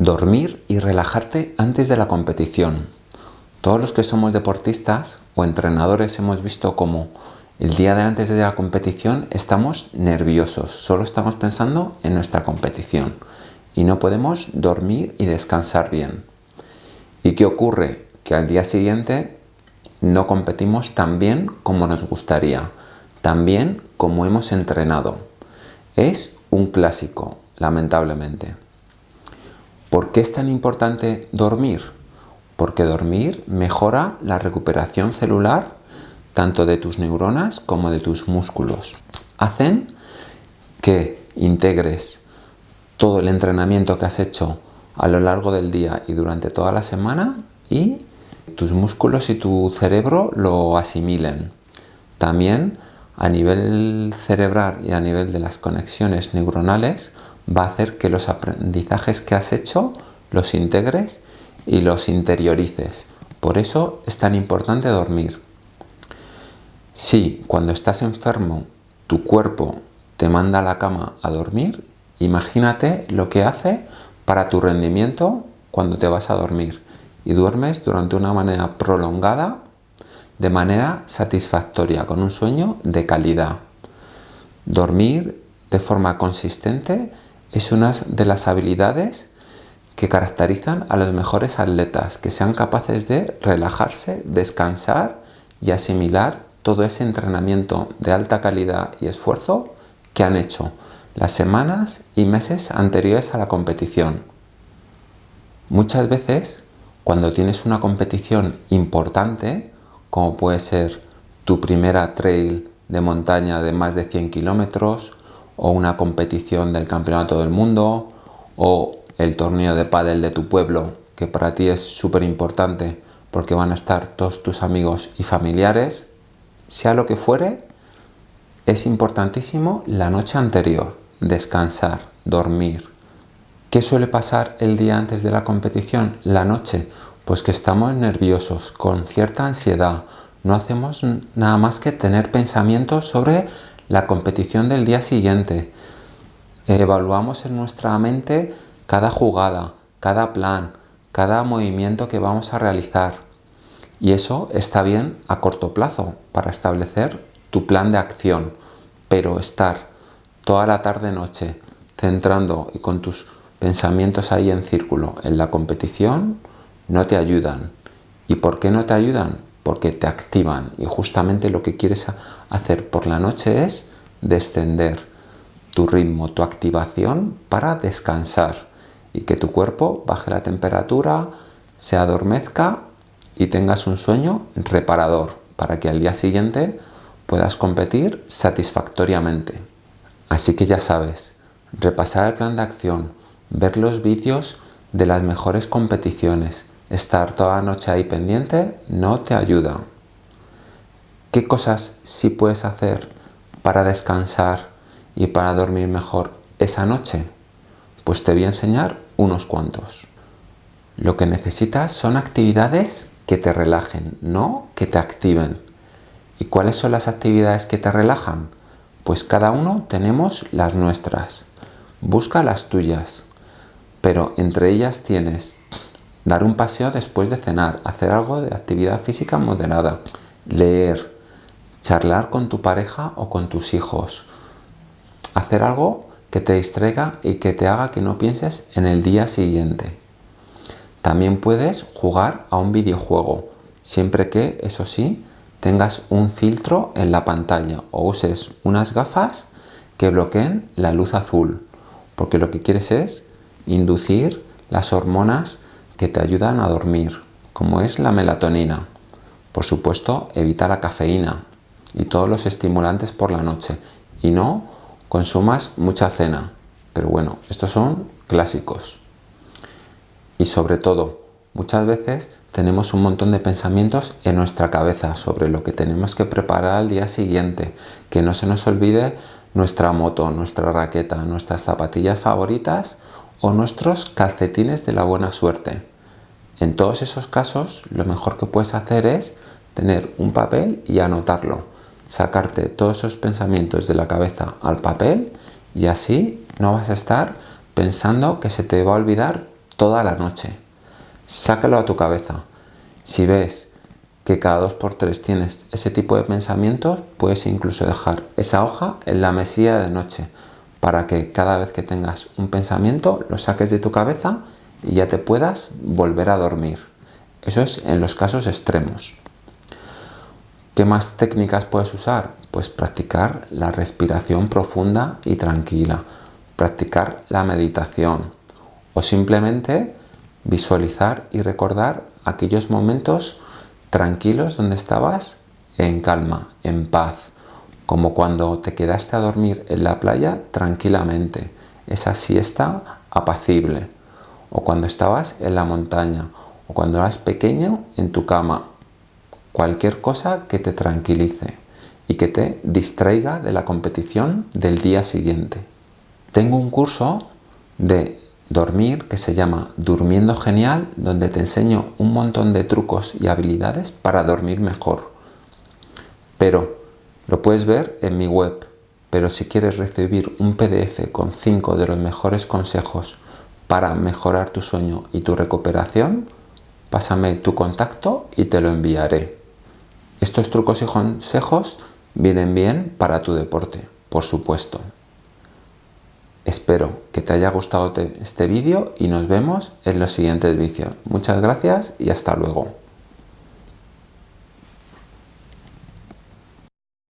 Dormir y relajarte antes de la competición. Todos los que somos deportistas o entrenadores hemos visto cómo el día de antes de la competición estamos nerviosos, solo estamos pensando en nuestra competición y no podemos dormir y descansar bien. ¿Y qué ocurre? Que al día siguiente no competimos tan bien como nos gustaría, tan bien como hemos entrenado. Es un clásico, lamentablemente. ¿Por qué es tan importante dormir? Porque dormir mejora la recuperación celular tanto de tus neuronas como de tus músculos. Hacen que integres todo el entrenamiento que has hecho a lo largo del día y durante toda la semana y tus músculos y tu cerebro lo asimilen. También a nivel cerebral y a nivel de las conexiones neuronales va a hacer que los aprendizajes que has hecho los integres y los interiorices. Por eso es tan importante dormir. Si cuando estás enfermo tu cuerpo te manda a la cama a dormir, imagínate lo que hace para tu rendimiento cuando te vas a dormir y duermes durante una manera prolongada, de manera satisfactoria, con un sueño de calidad. Dormir de forma consistente es una de las habilidades que caracterizan a los mejores atletas, que sean capaces de relajarse, descansar y asimilar todo ese entrenamiento de alta calidad y esfuerzo que han hecho las semanas y meses anteriores a la competición. Muchas veces, cuando tienes una competición importante, como puede ser tu primera trail de montaña de más de 100 kilómetros, o una competición del campeonato del mundo o el torneo de pádel de tu pueblo que para ti es súper importante porque van a estar todos tus amigos y familiares, sea lo que fuere, es importantísimo la noche anterior, descansar, dormir. ¿Qué suele pasar el día antes de la competición? La noche, pues que estamos nerviosos, con cierta ansiedad, no hacemos nada más que tener pensamientos sobre la competición del día siguiente. Evaluamos en nuestra mente cada jugada, cada plan, cada movimiento que vamos a realizar. Y eso está bien a corto plazo para establecer tu plan de acción. Pero estar toda la tarde-noche centrando y con tus pensamientos ahí en círculo en la competición no te ayudan. ¿Y por qué no te ayudan? Porque te activan y justamente lo que quieres hacer por la noche es descender tu ritmo, tu activación para descansar y que tu cuerpo baje la temperatura, se adormezca y tengas un sueño reparador para que al día siguiente puedas competir satisfactoriamente. Así que ya sabes, repasar el plan de acción, ver los vídeos de las mejores competiciones, estar toda la noche ahí pendiente no te ayuda. ¿Qué cosas sí puedes hacer para descansar y para dormir mejor esa noche? Pues te voy a enseñar unos cuantos. Lo que necesitas son actividades que te relajen, no que te activen. ¿Y cuáles son las actividades que te relajan? Pues cada uno tenemos las nuestras. Busca las tuyas. Pero entre ellas tienes dar un paseo después de cenar, hacer algo de actividad física moderada, leer, charlar con tu pareja o con tus hijos, hacer algo que te distraiga y que te haga que no pienses en el día siguiente. También puedes jugar a un videojuego, siempre que, eso sí, tengas un filtro en la pantalla o uses unas gafas que bloqueen la luz azul, porque lo que quieres es inducir las hormonas que te ayudan a dormir, como es la melatonina. Por supuesto, evita la cafeína y todos los estimulantes por la noche y no consumas mucha cena. Pero bueno, estos son clásicos. Y sobre todo, muchas veces tenemos un montón de pensamientos en nuestra cabeza sobre lo que tenemos que preparar al día siguiente. Que no se nos olvide nuestra moto, nuestra raqueta, nuestras zapatillas favoritas o nuestros calcetines de la buena suerte. En todos esos casos, lo mejor que puedes hacer es tener un papel y anotarlo. Sacarte todos esos pensamientos de la cabeza al papel y así no vas a estar pensando que se te va a olvidar toda la noche. Sácalo a tu cabeza. Si ves que cada dos por tres tienes ese tipo de pensamientos, puedes incluso dejar esa hoja en la mesilla de noche para que cada vez que tengas un pensamiento lo saques de tu cabeza y ya te puedas volver a dormir. Eso es en los casos extremos. ¿Qué más técnicas puedes usar? Pues practicar la respiración profunda y tranquila, practicar la meditación o simplemente visualizar y recordar aquellos momentos tranquilos donde estabas en calma, en paz, como cuando te quedaste a dormir en la playa tranquilamente, esa siesta apacible, o cuando estabas en la montaña, o cuando eras pequeño en tu cama, cualquier cosa que te tranquilice y que te distraiga de la competición del día siguiente. Tengo un curso de dormir que se llama Durmiendo Genial, donde te enseño un montón de trucos y habilidades para dormir mejor. Pero lo puedes ver en mi web, pero si quieres recibir un PDF con 5 de los mejores consejos para mejorar tu sueño y tu recuperación, pásame tu contacto y te lo enviaré. Estos trucos y consejos vienen bien para tu deporte, por supuesto. Espero que te haya gustado este vídeo y nos vemos en los siguientes vídeos. Muchas gracias y hasta luego.